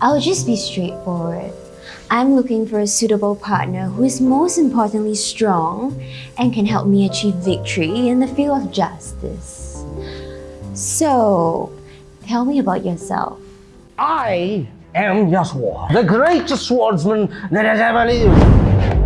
I'll just be straightforward. I'm looking for a suitable partner who is most importantly strong and can help me achieve victory in the field of justice. So, tell me about yourself. I am Yasuo, the greatest swordsman that has ever lived.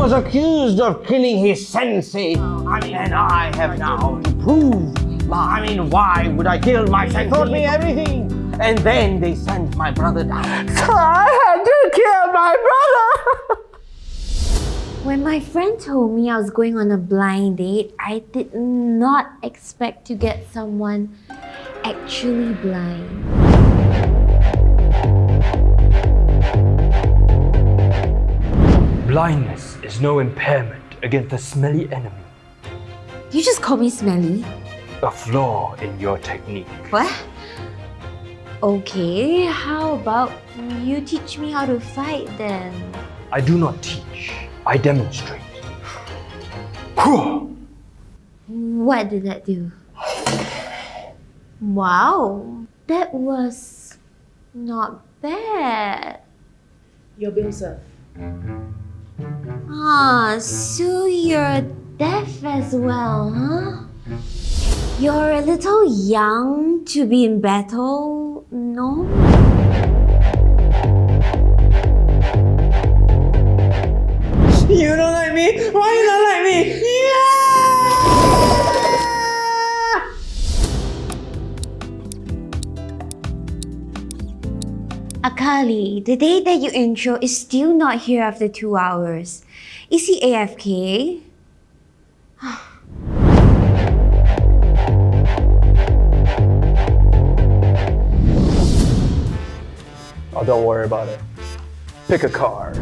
Was accused of killing his sensei. Oh. I mean, and I have now to prove. I mean, why would I kill my sensei? They taught me everything. And then they sent my brother down. So I had to kill my brother. When my friend told me I was going on a blind date, I did not expect to get someone actually blind. Blindness is no impairment against a smelly enemy. You just call me smelly? A flaw in your technique. What? Okay, how about you teach me how to fight then? I do not teach, I demonstrate. What did that do? Wow, that was not bad. Your bill, sir. Ah, so you're deaf as well, huh? You're a little young to be in battle, no? You don't like me? Why you don't like me? Akali, the day that you intro is still not here after two hours. Is he AFK? Oh, don't worry about it. Pick a card.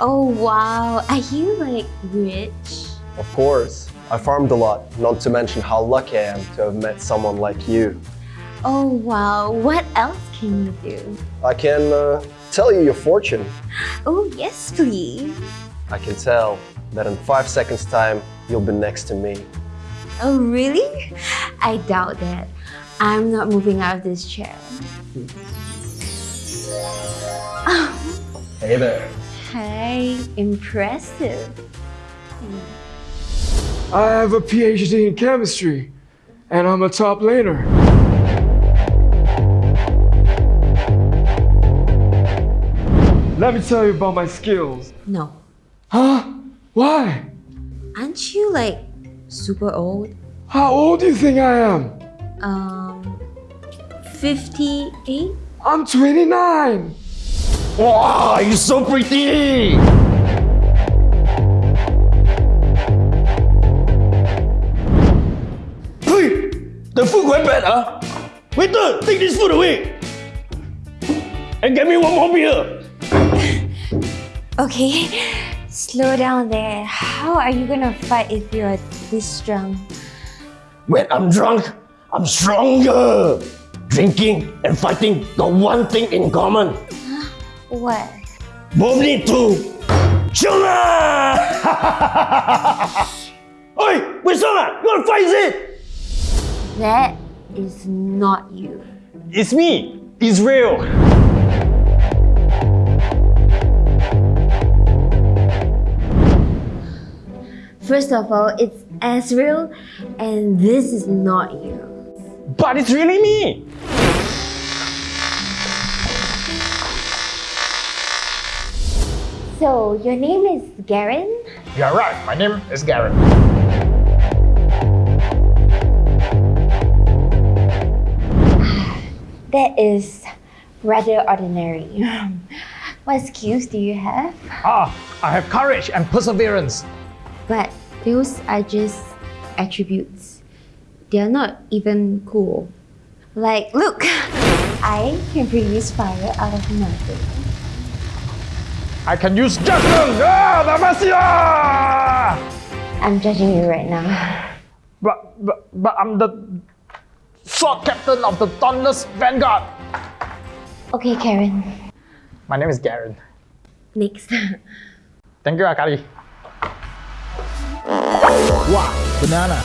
Oh wow, are you like rich? Of course, I farmed a lot, not to mention how lucky I am to have met someone like you. Oh wow, what else can you do? I can uh, tell you your fortune. Oh yes, please. I can tell that in five seconds time, you'll be next to me. Oh really? I doubt that. I'm not moving out of this chair. Hey there. Hey, impressive. I have a PhD in chemistry, and I'm a top laner. Let me tell you about my skills. No. Huh? Why? Aren't you like super old? How old do you think I am? Um, 58? I'm 29. Wow, you're so pretty. The food quite bad, huh? Waiter, take this food away. And get me one more beer. Okay, slow down there. How are you gonna fight if you're this drunk? When I'm drunk, I'm stronger. Drinking and fighting got one thing in common. What? Both need to chill lah! Oi, wait, Sona, you wanna fight is it? That is not you. It's me, Israel. First of all, it's Ezreal, and this is not you. But it's really me. So, your name is Garen? You're right, my name is Garen. That is rather ordinary. what skills do you have? Ah, I have courage and perseverance. But those are just attributes. They're not even cool. Like, look, I can produce fire out of nothing. I can use judgment! Ah, Demacia! I'm judging you right now. But, but, but I'm the sword captain of the Dauntless Vanguard. Okay, Karen. My name is Garen. Next. Thank you, Akali. Wow, banana.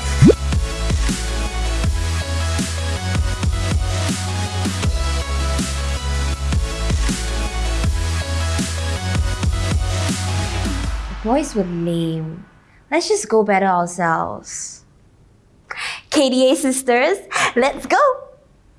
Boys were lame. Let's just go better ourselves. KDA sisters, let's go!